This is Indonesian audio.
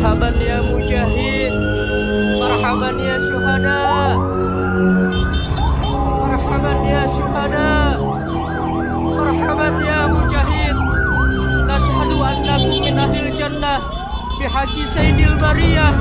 marhaban ya mujahid. Marhaban ya syuhada. Marhaban ya syuhada. Marhaban ya mujahid. Nashhadu annakum min ahlil jannah Bihaki sayyidil bariyah.